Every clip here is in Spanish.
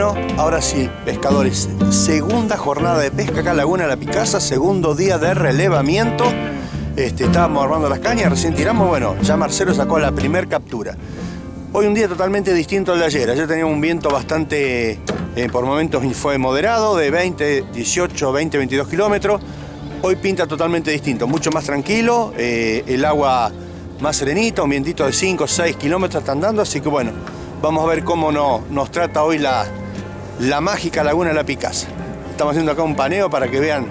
Ahora sí, pescadores, segunda jornada de pesca acá en Laguna la Picasa, segundo día de relevamiento. Este, estábamos armando las cañas, recién tiramos, bueno, ya Marcelo sacó la primer captura. Hoy un día totalmente distinto al de ayer. Ayer teníamos un viento bastante, eh, por momentos fue moderado, de 20, 18, 20, 22 kilómetros. Hoy pinta totalmente distinto, mucho más tranquilo, eh, el agua más serenita, un vientito de 5, 6 kilómetros está andando, así que bueno, vamos a ver cómo nos trata hoy la, la mágica Laguna de la Picasa. Estamos haciendo acá un paneo para que vean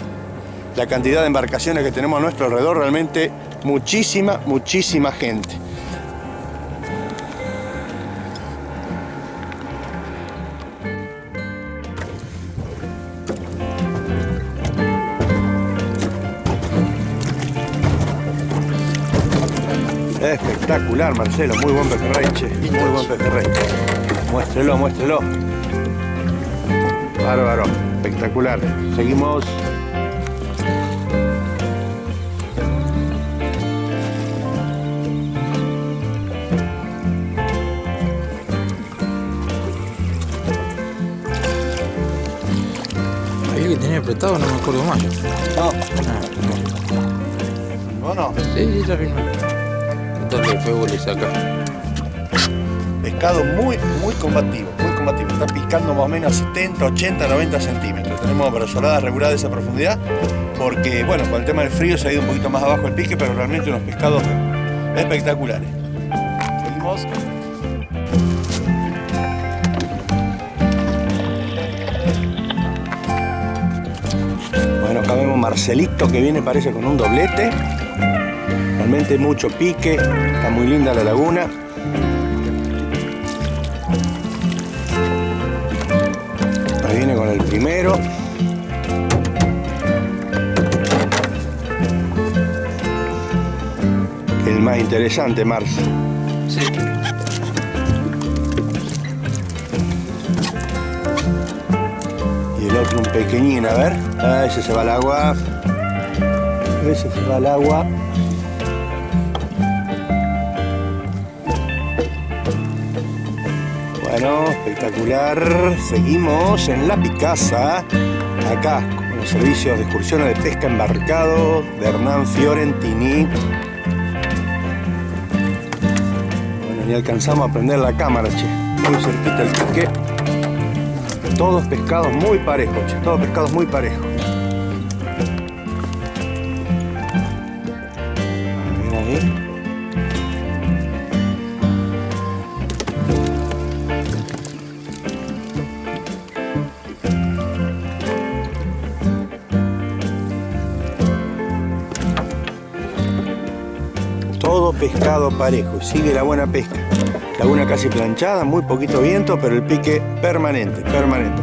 la cantidad de embarcaciones que tenemos a nuestro alrededor, realmente muchísima, muchísima gente. Espectacular, Marcelo. Muy buen pejerrey. Muy buen pejerrey. Muéstrelo, muéstrelo. Bárbaro. Espectacular. Seguimos. Ahí que tenía apretado, no me acuerdo más. No. ¿O no? Sí, sí, ya firmé de fuego le saca. Pescado muy, muy combativo, Está picando más o menos 70, 80, 90 centímetros. Tenemos brazoladas reguladas de esa profundidad porque, bueno, con el tema del frío se ha ido un poquito más abajo el pique, pero realmente unos pescados espectaculares. Seguimos. Bueno, acá vemos Marcelito que viene parece con un doblete realmente mucho pique, está muy linda la laguna. Viene con el primero. El más interesante, Mars. Sí. Y el otro un pequeñín, a ver. Ah, ese se va al agua. Ese se va al agua. Espectacular. Seguimos en La Picasa, acá con los servicios de excursiones de pesca embarcado de Hernán Fiorentini. Bueno, ni alcanzamos a prender la cámara, che. Muy cerquita el pique. Todos pescados muy parejos, che. Todos pescados muy parejos. A ahí. Pescado parejo, sigue la buena pesca. Laguna casi planchada, muy poquito viento, pero el pique permanente, permanente.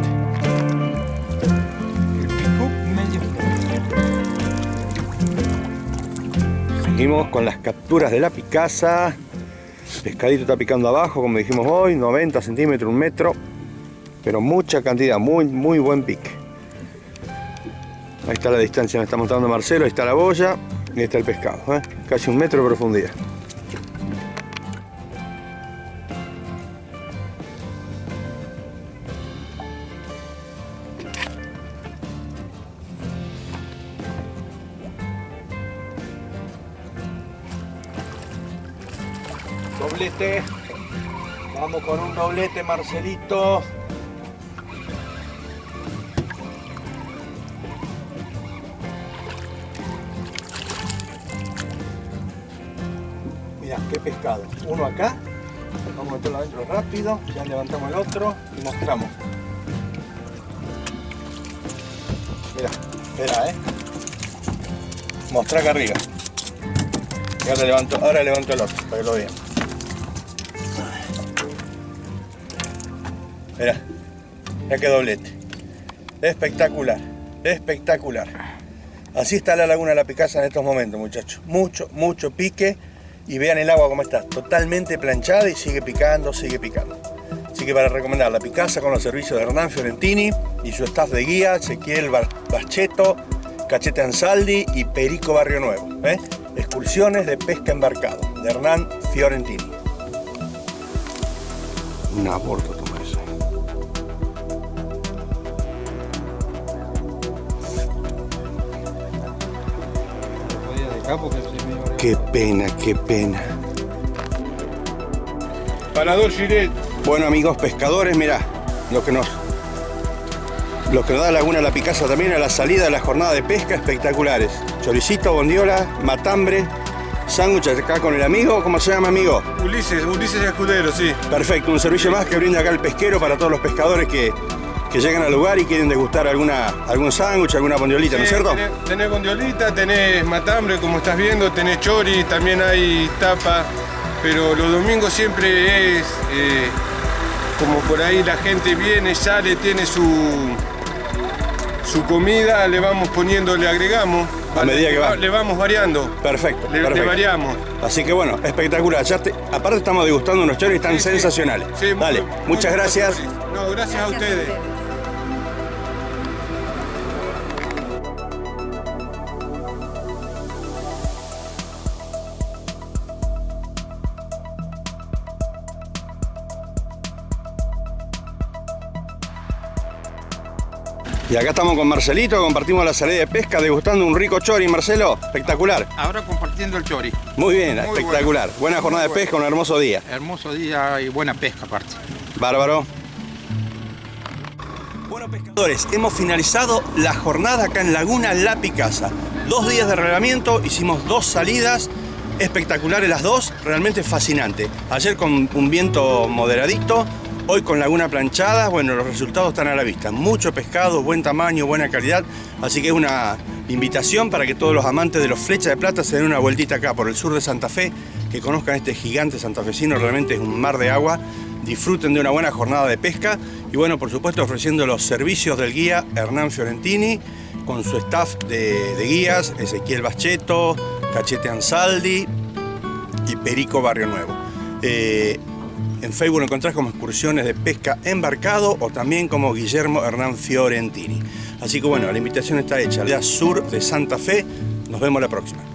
Seguimos con las capturas de la picasa. Pescadito está picando abajo, como dijimos hoy, 90 centímetros, un metro. Pero mucha cantidad, muy, muy buen pique. Ahí está la distancia, me está mostrando Marcelo, ahí está la boya. Y está el pescado, ¿eh? casi un metro de profundidad. Doblete. Vamos con un doblete, Marcelito. Pescado. Uno acá, vamos a meterlo adentro rápido, ya levantamos el otro y mostramos. Mira, espera, eh. Mostra acá arriba. Y ahora levanto, ahora levanto el otro para que lo vean. Mira, ya que doblete. Espectacular, espectacular. Así está la laguna de la Picasa en estos momentos, muchachos. Mucho, mucho pique y vean el agua como está, totalmente planchada y sigue picando, sigue picando. Así que para recomendar la Picasa con los servicios de Hernán Fiorentini y su staff de guía, Ezequiel Bacheto, Cachete Ansaldi y Perico Barrio Nuevo. ¿eh? Excursiones de pesca embarcado, de Hernán Fiorentini. Un aborto toma eso. Qué pena, qué pena. Parador Giret. Bueno amigos pescadores, mirá, lo que nos lo que nos da Laguna La Picasa también a la salida de la jornada de pesca espectaculares. Choricito, bondiola, matambre, sándwich acá con el amigo, ¿cómo se llama amigo? Ulises, Ulises Escudero, sí. Perfecto, un servicio más que brinda acá el pesquero para todos los pescadores que, que llegan al lugar y quieren degustar alguna, algún sándwich, alguna bondiolita, ¿no es cierto? Tenés, tenés bondiolita, tenés matambre, como estás viendo, tenés chori, también hay tapa, pero los domingos siempre es eh, como por ahí la gente viene, sale, tiene su, su comida, le vamos poniendo, le agregamos. A medida que va. Le vamos variando, Perfecto, le, variamos. Así que bueno, espectacular. Ya te- aparte estamos degustando unos choris tan Sí, sí. sensacionales. Sí, muy- Dale, muy muchas gracias. No, gracias, a ustedes. Y acá estamos con Marcelito, compartimos la salida de pesca, degustando un rico chori, Marcelo. Espectacular. Ahora compartiendo el chori. Muy bien, Muy espectacular. Buena jornada de pesca, un hermoso día. Hermoso día y buena pesca aparte. Bárbaro. Bueno, pescadores, hemos finalizado la jornada acá en Laguna La Picasa. Dos días de relevamiento, hicimos dos salidas, espectaculares las dos, realmente fascinante. Ayer con un viento moderadito, hoy con Laguna Planchada, bueno, los resultados están a la vista. Mucho pescado, buen tamaño, buena calidad, así que es una invitación para que todos los amantes de los flechas de plata se den una vueltita acá por el sur de Santa Fe, que conozcan este gigante santafesino, realmente es un mar de agua disfruten de una buena jornada de pesca y bueno, por supuesto ofreciendo los servicios del guía Hernán Fiorentini con su staff de, guías, Ezequiel Bacheto, Cachete Ansaldi y Perico Barrio Nuevo. Eh, en Facebook lo encontrás como excursiones de pesca embarcado o también como Guillermo Hernán Fiorentini. Así que bueno, la invitación está hecha. La sur de Santa Fe. Nos vemos la próxima.